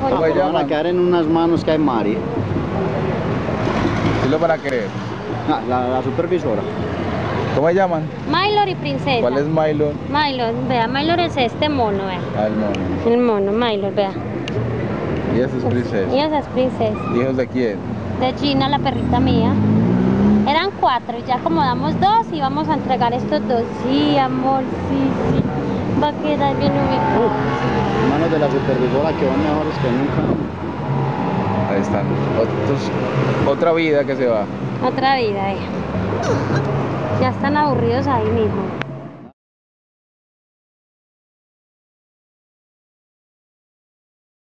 abajo. ¿Cómo se ya. llama? Van a quedar en unas manos que hay Mari. ¿Sí lo van a querer? Ah, la, la supervisora. ¿Cómo se llaman? Mylor y princesa. ¿Cuál es Milo? Mylor, vea, Mylor es este mono, vea. Ah, el mono. El mono, Mylor, vea. Y ese es princesa. Y esa es princesa. ¿Hijos de quién? De Gina, la perrita mía. Eran cuatro, y ya acomodamos dos y vamos a entregar estos dos. Sí, amor, sí, sí. Va a quedar bien ubicado. De la supervisora que van mejores que nunca. Ahí están. Otros, otra vida que se va. Otra vida, eh. Ya están aburridos ahí mismo.